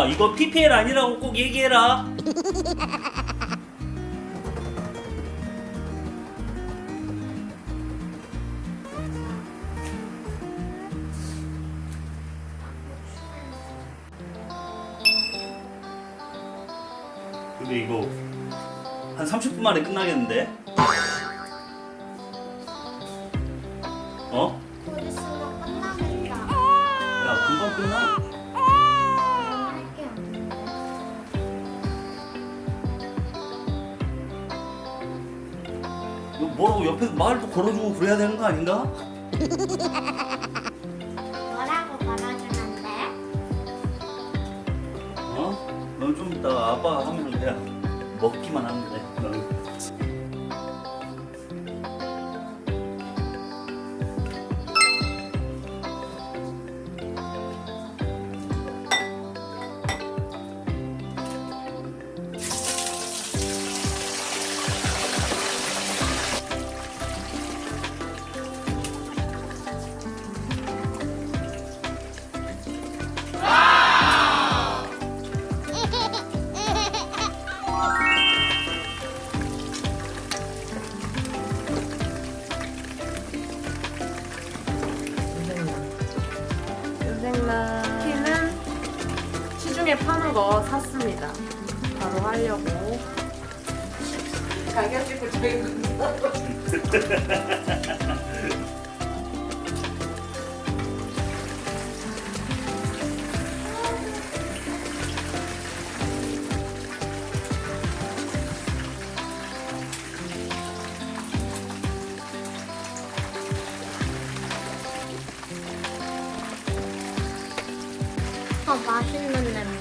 아 이거 PPL 아니라고 꼭 얘기해라. 근데 이거 한 30분 만에 끝나겠는데? 말도 걸어주고 그래야 되는 거 아닌가? 뭐라고 걸어주면 돼? 어? 넌좀 이따가 아빠가 하면 그냥 먹기만 하면 돼. 너는. 파는 거 샀습니다. 바로 하려고. 가격 찍고 어, 맛있는 냄새.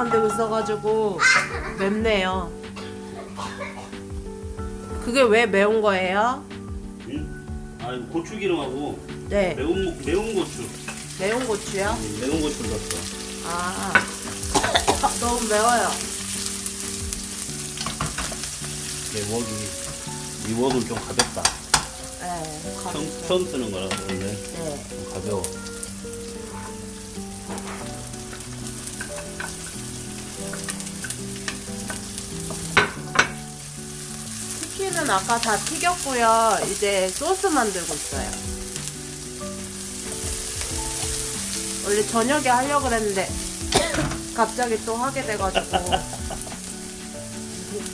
만들고 있어가지고 맵네요. 그게 왜 매운 거예요? 응? 아 고추기름하고 네, 매운 고- 매운 고추. 매운 고추요. 음, 매운 고추를 넣었어. 아, 아, 너무 매워요. 내 웍이 이 웍은 좀 가볍다. 네, 처음, 가볍죠. 처음 쓰는 거라서 원래 네. 좀 가벼워. 아까 다 튀겼고요. 이제 소스 만들고 있어요. 원래 저녁에 하려고 그랬는데 갑자기 또 하게 돼가지고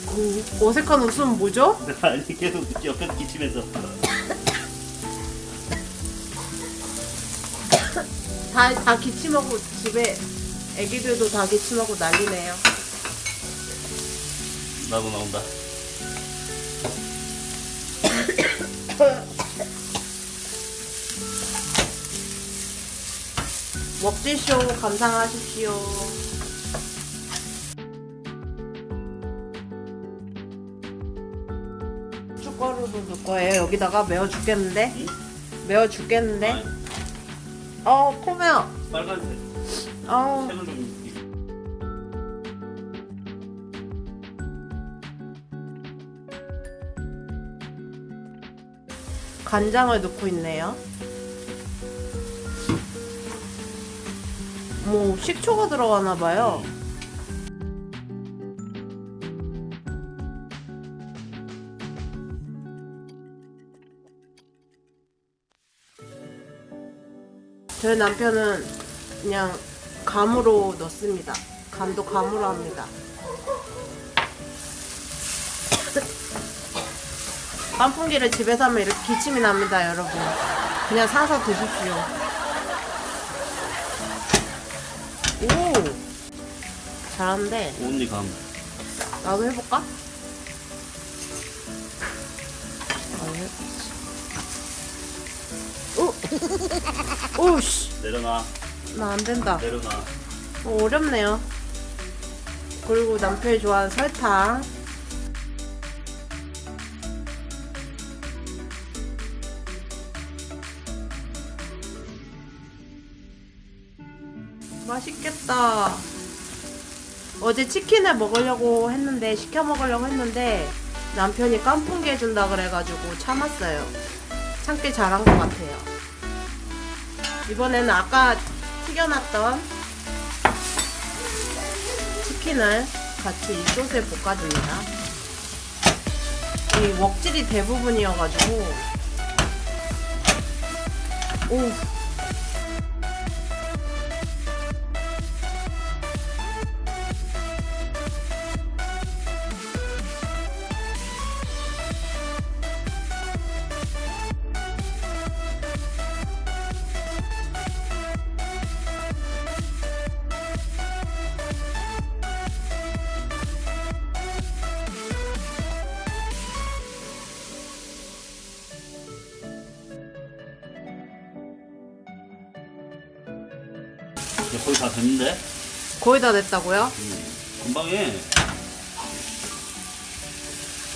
그 어색한 웃음 뭐죠? 아니 계속 옆에서 기침해서. 다, 다 기침하고 집에 애기들도 다 기침하고 난리네요. 나도 나온다. 먹지쇼 감상하십시오. 고춧가루도 넣을 거예요. 여기다가 매워 죽겠는데? 응? 매워 죽겠는데? 아니, 어, 코매요. 빨간색. 어, 간장을 넣고 있네요. 뭐 식초가 들어가나 봐요. 저희 남편은 그냥 감으로 넣습니다. 간도 감으로 합니다. 깐풍기를 집에서 하면 이렇게 기침이 납니다, 여러분. 그냥 사서 드십시오. 오! 잘하는데, 온리 감. 나도 해볼까? 나도 해보지. 오! 오씨! 내려놔. 나 안 된다. 내려놔. 어, 어렵네요. 그리고 남편이 좋아하는 설탕. 맛있겠다. 어제 치킨을 먹으려고 했는데 시켜 먹으려고 했는데 남편이 깐풍기 해준다 그래가지고 참았어요. 참기 잘한 것 같아요. 이번에는 아까 튀겨놨던 치킨을 같이 이 소스에 볶아줍니다. 이 웍질이 대부분이어가지고 오 이제 거의 다 됐는데? 거의 다 됐다고요? 음, 금방 해.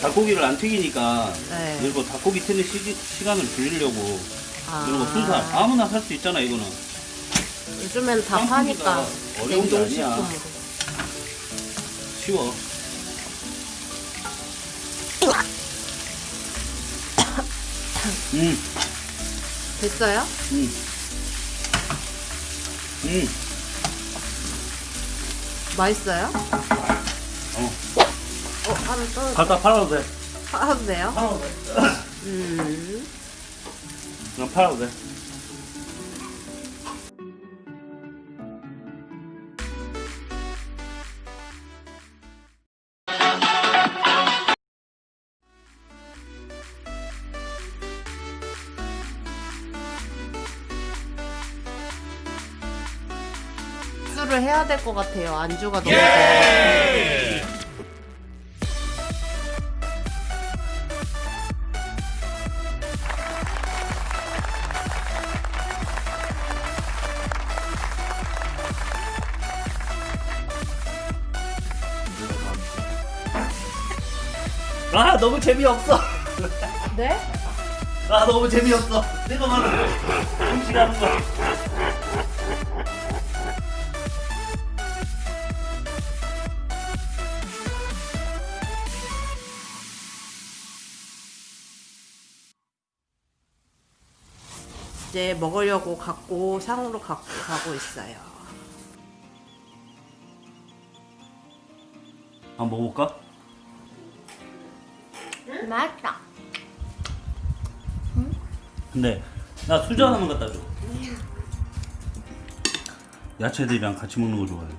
닭고기를 안 튀기니까 네. 그리고 닭고기 튀는 시, 시간을 줄이려고 아, 이런 거 순살 아무나 살 수 있잖아 이거는 요즘엔 다 파니까 어려운 게 아니야. 쉬워 음, 됐어요? 음. 음, 맛있어요? 어. 어 하나 떨어 갖다 팔아도 돼 하도 돼요? 팔아도 돼 음 그냥 팔아도 돼 안주를 해야 될 것 같아요. 안주가 너무 예! 아 너무 재미없어 네? 아 너무 재미없어 내가 말하는 음식 하는 거 이제 먹으려고 갖고 상으로 갖고 가고 있어요. 한번 먹어볼까? 맛있다. 근데 나 수저 하나만 갖다 줘. 야채들이랑 같이 먹는 거 좋아해.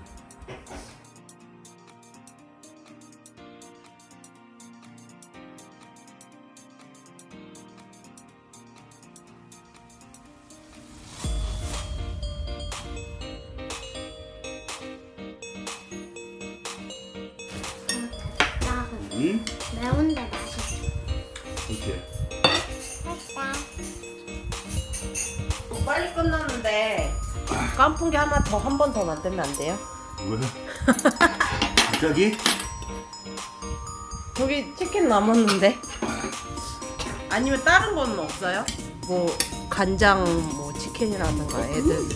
더한번 더 만들면 안 돼요? 왜? 갑자기? 저기 치킨 남았는데 아니면 다른 건 없어요? 뭐 간장 뭐 치킨이라든가 애들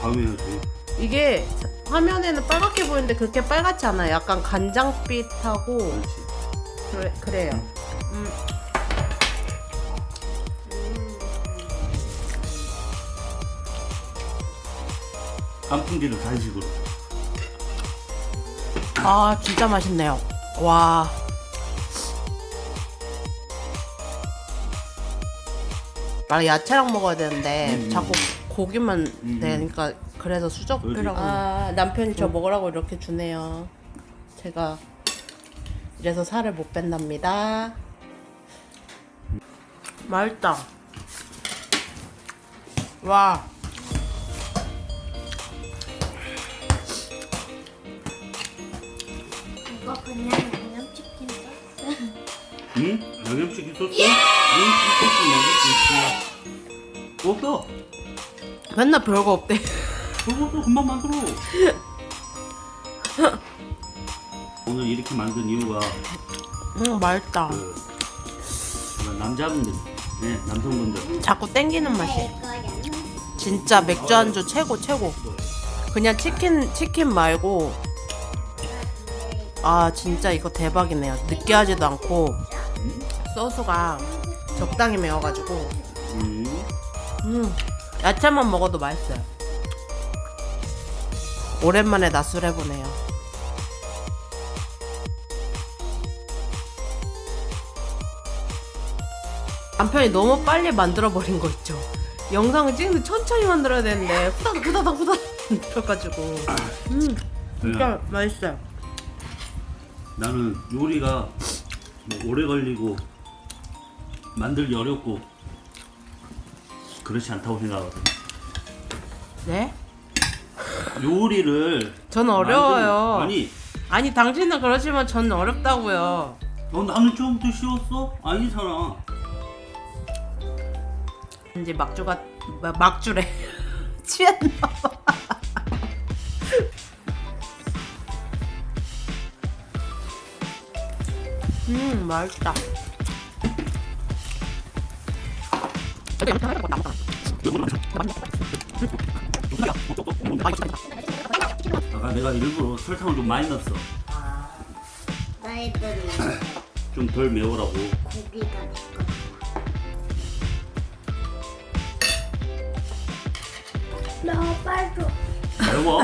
다음에 해야지. 이게 화면에는 빨갛게 보이는데 그렇게 빨갛지 않아요. 약간 간장빛하고 그렇지. 그래, 그래요. 음. 깐풍기를 간식으로. 아 진짜 맛있네요. 와. 아 야채랑 먹어야 되는데 음. 자꾸 고기만 음. 되니까 그래서 수저비라고. 그러지. 아 남편이 저 먹으라고 이렇게 주네요. 제가 이래서 살을 못 뺀답니다. 맛있다. 와. 그냥 양념치킨 소스. 응? 양념치킨 소스? 양념치킨 소스 양념치킨 소스. 없어. 맨날 별거 없대. 그것도 금방 만들어. 오늘 이렇게 만든 이유가 음 맛있다. 그 남자분들, 네 남성분들 자꾸 땡기는. 이거야. 진짜 맥주 안주 최고 최고. 그냥 치킨 치킨 말고 아 진짜 이거 대박이네요. 느끼하지도 않고 소스가 적당히 매워가지고 음, 음 야채만 먹어도 맛있어요. 오랜만에 낮술 해보네요. 남편이 너무 빨리 만들어버린 거 있죠. 영상을 찍는데 천천히 만들어야 되는데 후다닥 후다닥 후다닥 만들어가지고 음 진짜 맛있어요. 나는 요리가 뭐 오래 걸리고 만들기 어렵고 그렇지 않다고 생각하거든. 네? 요리를 저는 어려워요. 만드는- 아니, 아니 당신은 그러지만 저는 어렵다고요. 너 나는 처음부터 쉬웠어? 아니잖아. 이제 막주가 마- 막주래 취했나 봐. 음 맛있다. 아까 내가 일부러 설탕을 좀 많이 넣었어. 너희들이 좀덜 매우라고. 고기가. 나 빨리 줘. 매워?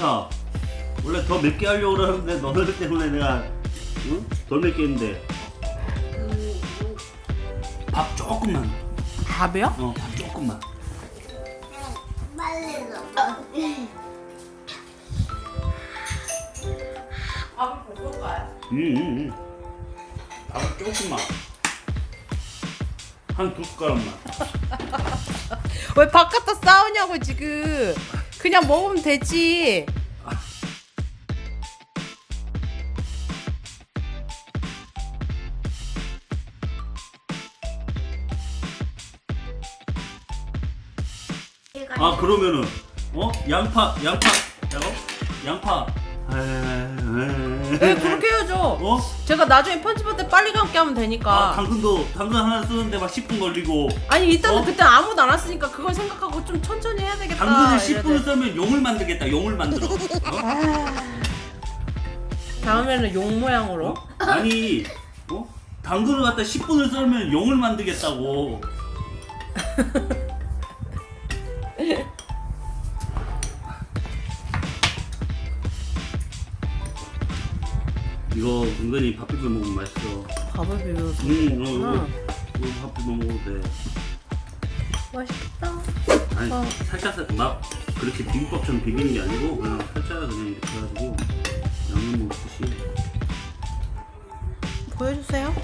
야, 원래 더 맵게 하려고 그러는데 너들 때문에 내가 응? 덜 맵게 했는데 밥 조금만. 밥이요? 어, 밥 조금만. 빨리 줘. 밥을 볶을까요? 응, 응, 응. 밥 조금만. 한 두 숟가락만. 왜 바깥다 싸우냐고 지금. 그냥 먹으면 되지. 그러면은 어 양파 양파 야 양파 네 그렇게 해야죠 어? 제가 나중에 편집할 때 빨리 감게 하면 아, 되니까 당근도 당근 하나 쓰는데 막 10분 걸리고 아니 일단은 어? 그때 아무도 안 왔으니까 그걸 생각하고 좀 천천히 해야 되겠다 당근을 이래야 10분을 돼. 쓰면 용을 만들겠다. 용을 만들어. 어? 다음에는 용 모양으로 어? 아니, 어? 당근을 갖다 10분을 썰면 용을 만들겠다고. 이거 은근히 밥 비벼 먹으면 맛있어. 밥을 비벼서 음, 어, 먹구나. 이거, 이거 밥 비벼 먹어도 돼. 맛있다 아니, 어. 살짝 살- 막 그렇게 비빔밥처럼 비비는 게 아니고 그냥 살짝 그냥 이렇게 해가지고 양념 먹듯이. 보여주세요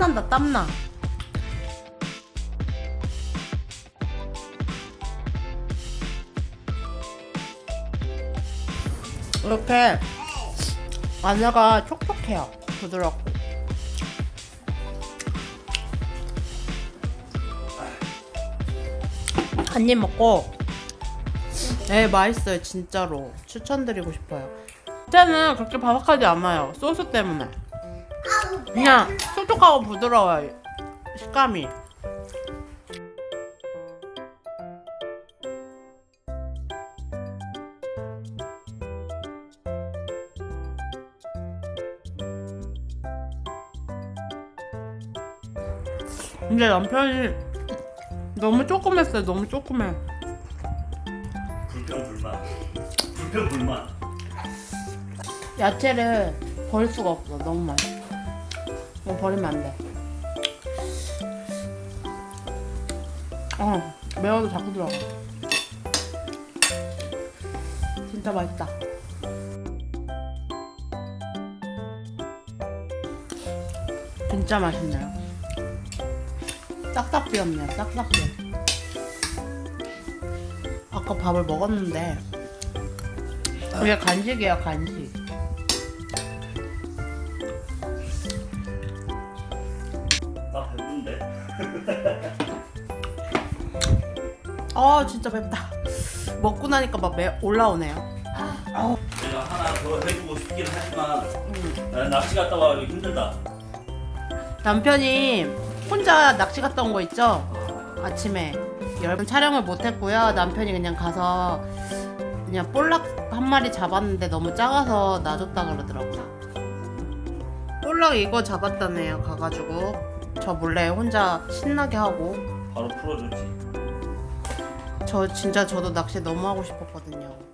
땀난다 땀나. 이렇게 안에가 촉촉해요. 부드럽고. 한 입 먹고. 네 맛있어요 진짜로. 추천드리고 싶어요. 그때는 그렇게 바삭하지 않아요 소스 때문에. 그냥 촉촉하고 부드러워요. 식감이. 근데 남편이 너무 조그맸어요. 너무 조그매. 불평 불만. 불평 불만. 야채를 버릴 수가 없어. 너무 맛있어 이거 버리면 안돼. 어 매워도 자꾸 들어가. 진짜 맛있다. 진짜 맛있네요. 싹싹 비었네요 싹싹 비어 아까 밥을 먹었는데 이게 간식이에요 간식 아 진짜 맵다 먹고 나니까 막 매, 올라오네요 내가 하나 더 해주고 싶긴 하지만 음. 나 낚시 갔다 와 힘들다. 남편이 혼자 낚시 갔다 온 거 있죠? 아침에 여러분 촬영을 못했고요 남편이 그냥 가서 그냥 볼락 한 마리 잡았는데 너무 작아서 놔줬다 그러더라고요 볼락 이거 잡았다네요 가가지고 저 몰래 혼자 신나게 하고 바로 풀어줬지. 저 진짜 저도 낚시 너무 하고 싶었거든요